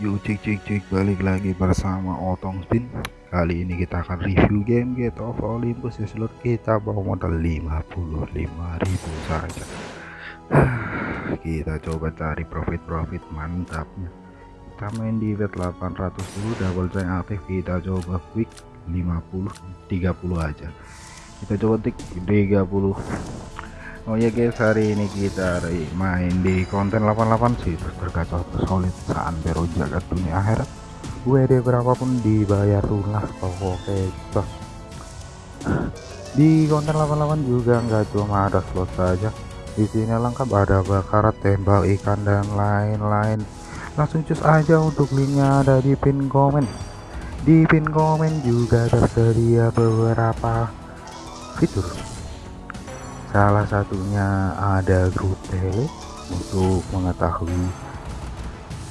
cik cik cik balik lagi bersama Otong Spin. Kali ini kita akan review game Get of Olympus ya seluruh kita bawa modal 55.000 saja. Kita coba cari profit-profit mantapnya. Kita main di bet 800 dulu double chain aktif kita coba quick 50 30 aja. Kita coba tik 30 Oh ya guys hari ini kita main di konten 88 sih. Terus terkacau solid santero jagat dunia akhirat. WD berapapun dibayar lunas pokoknya bos di konten 88 juga nggak cuma ada slot saja. Di sini lengkap ada bakarat tembak ikan dan lain-lain. Langsung cus aja untuk linknya ada di pin komen. Di pin komen juga tersedia beberapa fitur salah satunya ada grup tele untuk mengetahui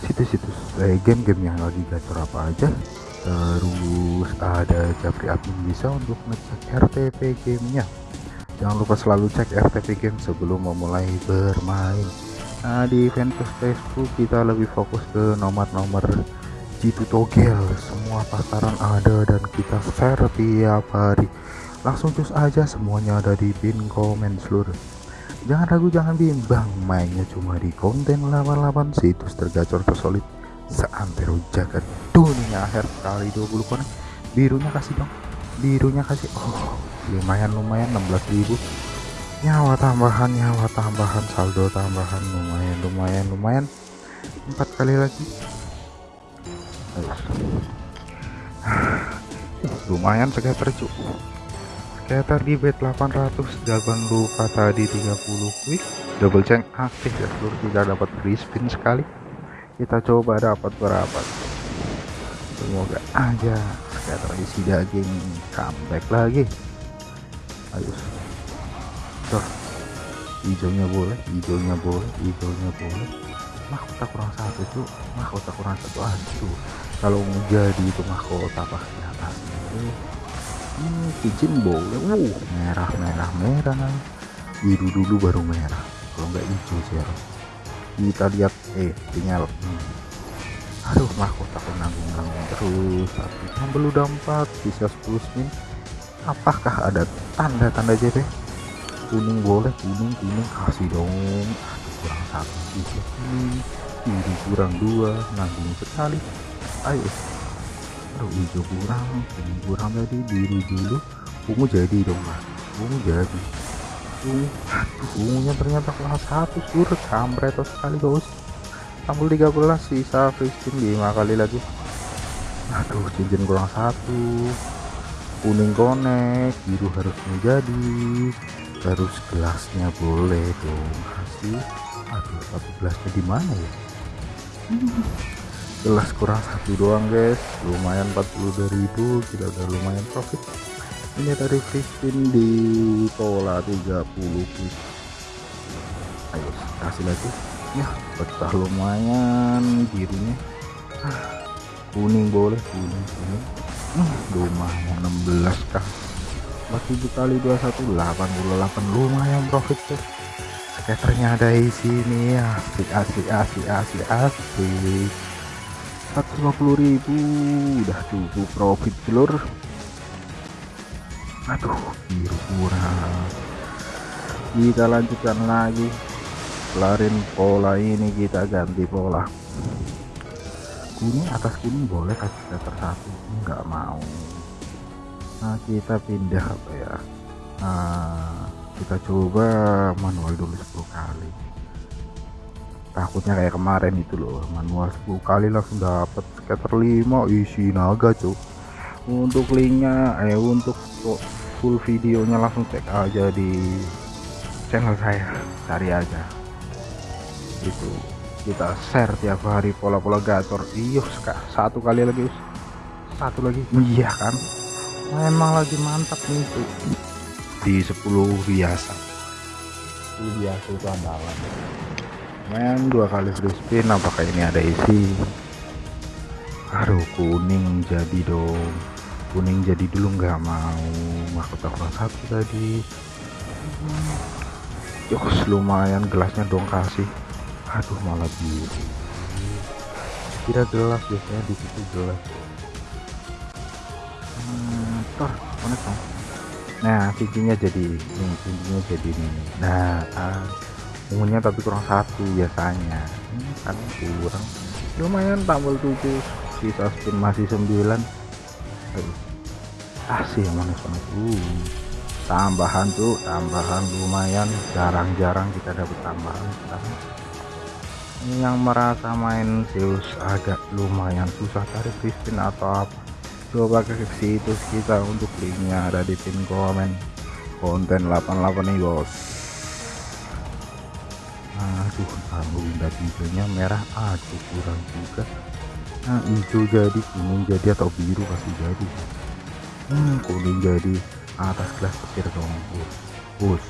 situs-situs eh, game-game yang lagi gacor apa aja. Terus ada Japri admin bisa untuk ngecek RTP gamenya. Jangan lupa selalu cek RTP game sebelum memulai bermain. Nah di fanpage Facebook kita lebih fokus ke nomor-nomor jitu togel. Semua pasaran ada dan kita share tiap hari langsung cus aja semuanya ada di pin komen seluruh jangan ragu jangan bimbang mainnya cuma di konten 88 situs tergacor tersolid seantero jagat dunia akhir kali 20 konek birunya kasih dong birunya kasih. Oh lumayan lumayan 16.000 nyawa tambahan nyawa tambahan saldo tambahan lumayan lumayan lumayan. Empat kali lagi. Lumayan sekitar cukup scatter di bet 800 jangan lupa tadi 30 quick double chain aktif ya seluruh kita dapat free spin sekali. Kita coba dapat berapa? Semoga aja scatter isi daging comeback lagi. Ayo. Tuh hijaunya boleh hijaunya boleh hijaunya boleh. Mahkota kurang satu tuh mahkota kurang satu aduh. Kalau jadi itu mahkota pasti atas cincin boleh uh merah merah merah. Biru dulu baru merah. Kalau nggak hijau sih kita lihat eh tinggal. Hmm. aduh mahkota nanggung nanggung terus. Tapi kan belum dapat bisa 10 spin. Apakah ada tanda-tanda JP kuning boleh kuning kuning. Kasih dong. Aduh kurang satu bisa kuning biru kurang dua. Nanggung sekali. Ayo aduh hijau kurang. Kuning kurang tadi biru dulu ungu jadi dong mas. Ungu jadi. Ungu. Aduh ungunya ternyata kelas satu surut kampret sekali guys tampil 13 sisa spin 5 kali lagi. Aduh cincin kurang satu. Kuning konek biru harus menjadi terus gelasnya boleh dong kasih aduh 14 di mana ya gelas kurang satu doang guys. Lumayan 42.000 kita udah lumayan profit. Ini tadi spin di pola 30 ayo kasih lagi. Ya betah lumayan birunya kuning boleh kuning kuning. Hmm, lumayan 16 kah? 4000 kali 21 88 lumayan profit guys. Skaternya ada di sini. Asik asik asik asik asik 150.000 udah cukup profit telur aduh biru kurang. Kita lanjutkan lagi. Kelarin pola ini kita ganti pola. Kuning atas kuning boleh kasih setter satu enggak mau. Nah kita pindah apa ya? Nah kita coba manual dulu 10 kali takutnya kayak kemarin itu loh manual 10 kali langsung dapat scatter 5 isi naga cuy untuk linknya eh untuk full videonya langsung cek aja di channel saya. Cari aja. Itu kita share tiap hari pola-pola gacor iyo satu kali lagi satu lagi. Iya kan? Memang lagi mantap nih tuh di 10 biasa. 10 biasa itu andalan main dua kali free spin apakah ini ada isi? Aduh kuning jadi dong. Kuning jadi dulu nggak mau. Mahkota kurang satu tadi. Yos lumayan gelasnya dong kasih. Aduh malah biru. Kira gelas biasanya di situ gelas hmm, connect dong. Nah cincinnya jadi ini cincinnya jadi ini. Nah ah, ungunya tapi kurang satu biasanya. Hmm, kan kurang. Lumayan tambal 7 sisa spin masih 9 asih ah, manis banget. Uh tambahan tuh tambahan lumayan. Jarang-jarang kita dapat tambahan ini yang merasa main Zeus agak lumayan susah cari Crispin atau apa. Coba ke situs kita untuk linknya ada di pin komen. Konten 88 nih bos aduh kalau udah hijaunya merah. Aduh kurang juga. Nah hijau jadi kuning jadi atau biru pasti jadi. Hmm, kuning jadi atas gelas petir dong bus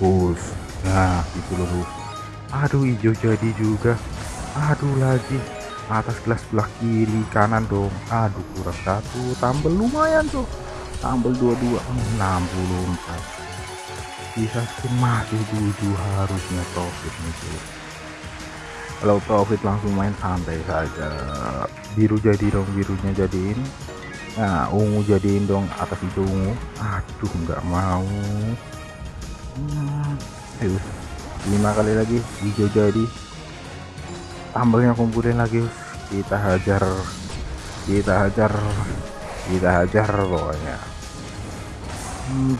bus nah itu loh aduh hijau jadi juga. Aduh lagi. Atas gelas sebelah kiri kanan dong. Aduh kurang satu. Tambah lumayan tuh. Tambah dua-dua. 64 bisa masih tujuh harusnya profit nih kalau profit langsung main santai saja. Biru jadi dong birunya jadiin. Nah ungu jadiin dong atas itu ungu. Aduh nggak mau. Hmm, lima kali lagi hijau jadi. Tambahnya kumpulin lagi kita hajar. Kita hajar. Kita hajar pokoknya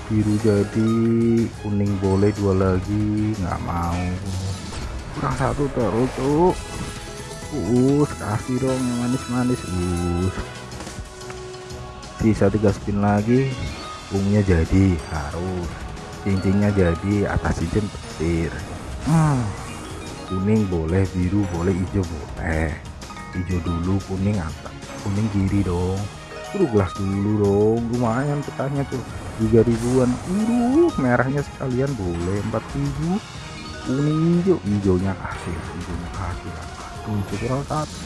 biru jadi kuning boleh dua lagi nggak mau. Kurang satu terus tuh uh kasih dong yang manis-manis. Uh sisa tiga spin lagi ungunya jadi harus. Cincinnya jadi atas cincin petir. Hmm, kuning boleh biru boleh hijau boleh. Hijau dulu kuning atas kuning kiri dong Terus gelas dulu dong. Lumayan petanya tuh. 3 ribuan. Biru merahnya sekalian. Boleh 4000 kuning hijau. Hijaunya kasih hijaunya kasih tuh kurang satu.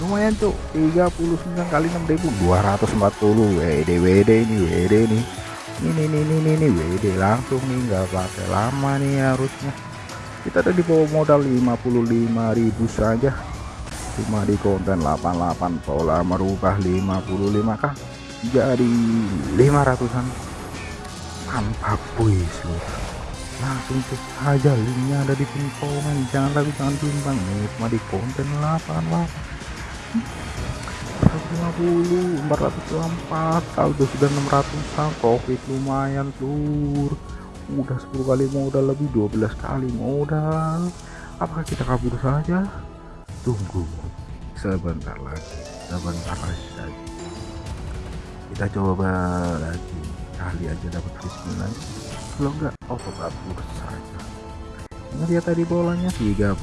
Lumayan tuh. 39 kali 6240 WD WD ini WD nih ini. Nih nih nih nih WD langsung nih. Nggak pakai lama nih harusnya. Kita ada di bawah modal 55.000 saja cuma di konten 88 pola merubah 55 kah? Jadi 500an mantap wis langsung cek aja linknya ada di pin komen jangan ragu jangan timbang. Nih cuma di konten 88 450 404 saldo sudah 600 profit lumayan lur udah 10 kali modal lebih 12 kali modal. Apakah kita kabur saja? Tunggu sebentar lagi sebentar lagi kita coba lagi kali aja dapat free lagi. Kalau enggak kabur saja ini lihat tadi bolanya 30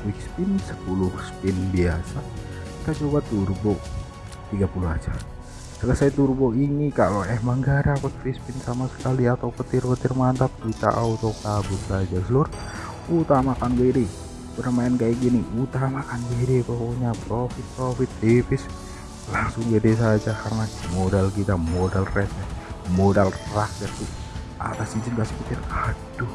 quick spin 10 spin biasa. Kita coba turbo 30 aja. Selesai turbo ini kalau emang gak dapat free spin sama sekali atau petir-petir mantap kita auto kabur saja seluruh utamakan WD bermain kayak gini utamakan WD pokoknya profit profit tipis. Langsung WD saja karena modal kita modal red modal rakyat tuh atas izin kasih petir aduh.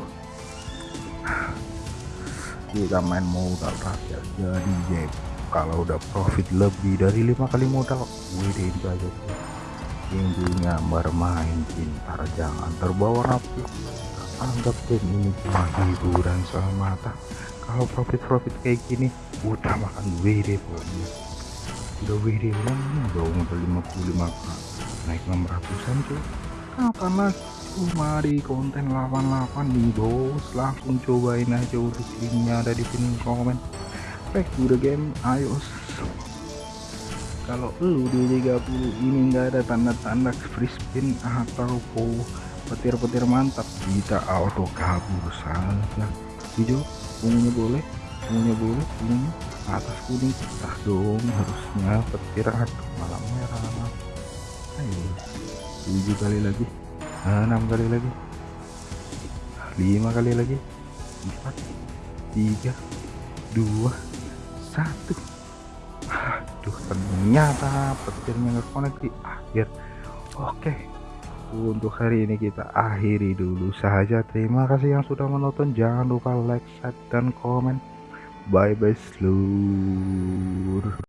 Kita main modal rakyat jadi jeb kalau udah profit lebih dari lima kali modal WD itu aja intinya bermain pintar jangan terbawa nafsu anggap game ini cuma hiburan semata kalau profit-profit kayak gini utamakan WD pokoknya udah WD kan udah modal 55 naik 600an tuh kapan lagi cuma di konten 88 nih bos. Langsung cobain aja untuk linknya ada di pin komen. Back to the game ayo. Kalau lu di 30 ini enggak ada tanda-tanda free spin atau petir-petir mantap kita auto kabur saja. Hijau ungunya boleh ungunya boleh ungunya atas kuning kita dong harusnya petir. Aduh malam merah ayo tujuh kali lagi. Enam kali lagi. Lima kali lagi. Empat tiga dua satu. Aduh ternyata petirnya ngekonek di akhir. Oke untuk hari ini kita akhiri dulu saja. Terima kasih yang sudah menonton. Jangan lupa like share dan komen. Bye bye seluruh